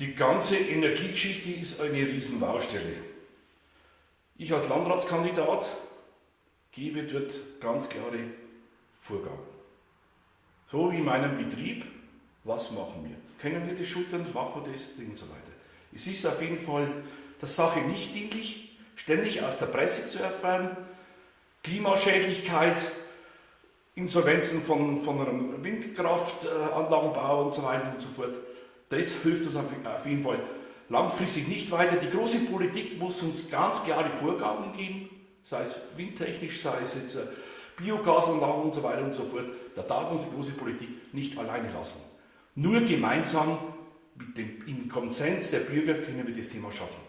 Die ganze Energiegeschichte ist eine Riesenbaustelle. Ich als Landratskandidat gebe dort ganz klare Vorgaben. So wie in meinem Betrieb, was machen wir? Können wir das schultern, machen wir das und so weiter. Es ist auf jeden Fall der Sache nicht dienlich, ständig aus der Presse zu erfahren, Klimaschädlichkeit, Insolvenzen von, von einem Windkraftanlagenbau und so weiter und so fort. Das hilft uns auf jeden Fall langfristig nicht weiter. Die große Politik muss uns ganz klare Vorgaben geben, sei es windtechnisch, sei es jetzt äh, Biogasanlagen und so weiter und so fort. Da darf uns die große Politik nicht alleine lassen. Nur gemeinsam mit dem, im Konsens der Bürger können wir das Thema schaffen.